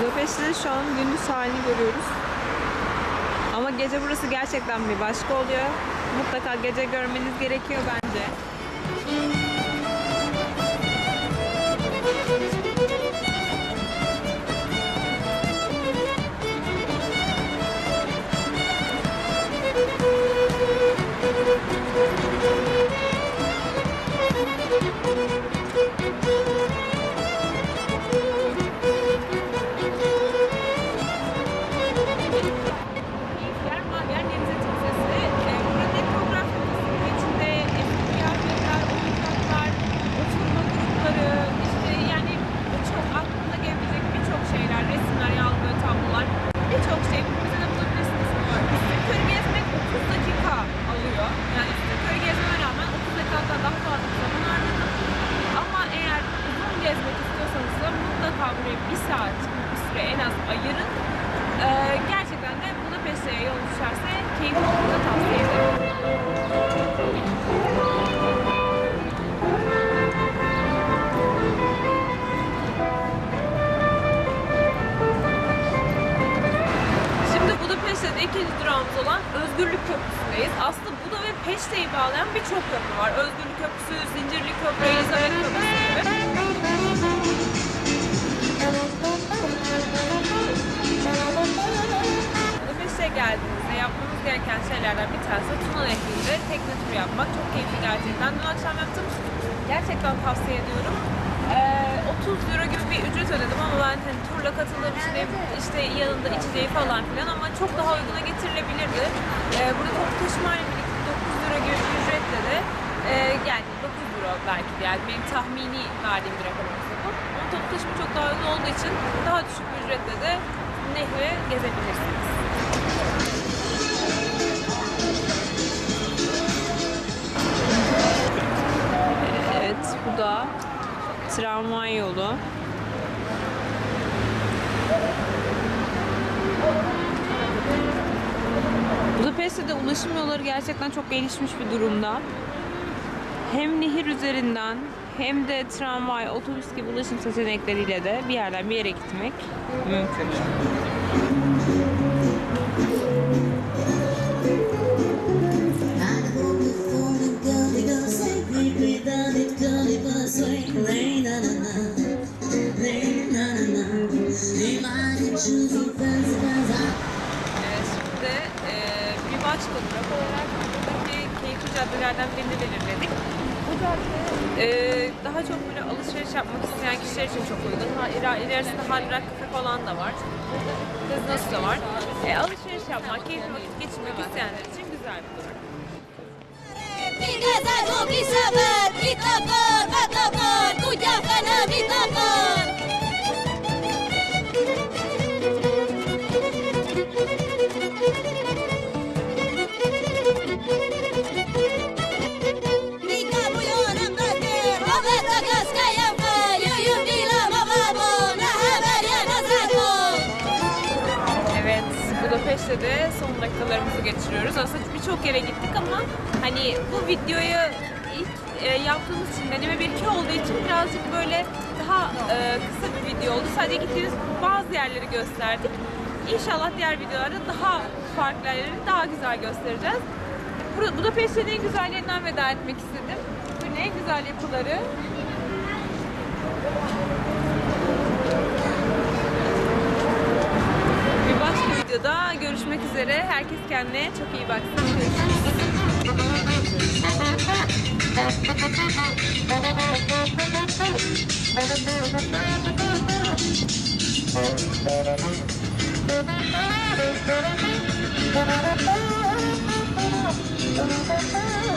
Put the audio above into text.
Budapeşte'de şu an gündüz halini görüyoruz. Ama gece burası gerçekten bir başka oluyor. Mutlaka gece görmeniz gerekiyor bence. Ayırın. Ee, gerçekten de Budapeşte'ye yol düşerse keyifli olduğunu tavsiye ederim. Şimdi Budapeşte'de ikinci durağımız olan Özgürlük Köprüsü'ndeyiz. Aslında Buda ve Peşte'yi bağlayan birçok köprü var. Özgürlük Köprüsü, Zincirli Köprü, Elizabeth Köprüsü şeylerden bir tanesi Tuna Nehri'nde tekne turu yapmak. Çok keyifli gerçekten. Dün akşam yaptım. Gerçekten tavsiye ediyorum. Ee, 30 euro gibi bir ücret ödedim ama ben hani turla katıldığım için işte yanında içeceği falan filan ama çok daha uyguna getirilebilirdi. Ee, burada toplu taşımayla birlikte 9 euro gibi bir ücretle de e, yani 9 euro belki de yani benim tahmini verdiğim bir rakam olsa bu. Ama toplu taşıma çok daha uygun olduğu için daha düşük bir ücretle de nehri gezebilirsiniz. Tramvay yolu. Budapeşte'de ulaşım yolları gerçekten çok gelişmiş bir durumda. Hem nehir üzerinden hem de tramvay, otobüs gibi ulaşım seçenekleriyle de bir yerden bir yere gitmek mümkün. Buradaki keyifli caddelerden birini belirledik. Bu cadde e, daha çok böyle alışveriş yapmak isteyen kişiler için çok uygun. Ha, ilerisinde Hard Rock Cafe falan da var. Gazinosu da var. E, alışveriş yapmak, keyifli vakit geçirmek isteyenler için güzel bir durak. Budapeşte de son dakikalarımızı geçiriyoruz. Aslında birçok yere gittik ama hani bu videoyu ilk e, yaptığımız için deneme bir iki olduğu için birazcık böyle daha e, kısa bir video oldu. Sadece gittiğimiz bazı yerleri gösterdik. İnşallah diğer videolarda daha farklı yerleri daha güzel göstereceğiz. Bur- Budapeşte'nin en güzellerinden veda etmek istedim. Bugün en güzel yapıları Bir başka videoda görüşmek üzere. Herkes kendine çok iyi baksın. You.